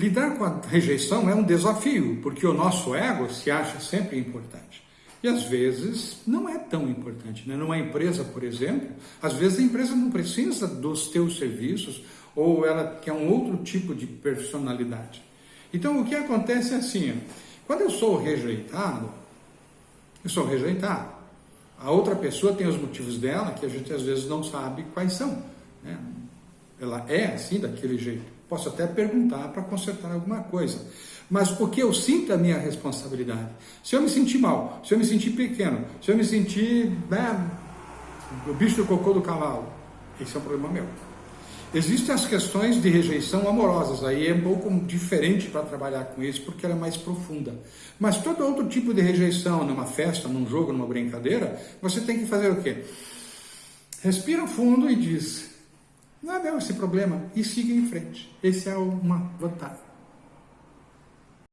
Lidar com a rejeição é um desafio, porque o nosso ego se acha sempre importante. E às vezes não é tão importante. Né? Numa empresa, por exemplo, às vezes a empresa não precisa dos teus serviços ou ela quer um outro tipo de personalidade. Então o que acontece é assim, quando eu sou rejeitado, eu sou rejeitado. A outra pessoa tem os motivos dela que a gente às vezes não sabe quais são. Né? Ela é assim, daquele jeito. Posso até perguntar para consertar alguma coisa. Mas porque eu sinto a minha responsabilidade. Se eu me sentir mal, se eu me sentir pequeno, se eu me sentir né, o bicho do cocô do cavalo, esse é um problema meu. Existem as questões de rejeição amorosas, aí é um pouco diferente para trabalhar com isso, porque ela é mais profunda. Mas todo outro tipo de rejeição, numa festa, num jogo, numa brincadeira, você tem que fazer o quê? Respira fundo e diz, não é meu esse problema, e siga em frente. Esse é uma vantagem.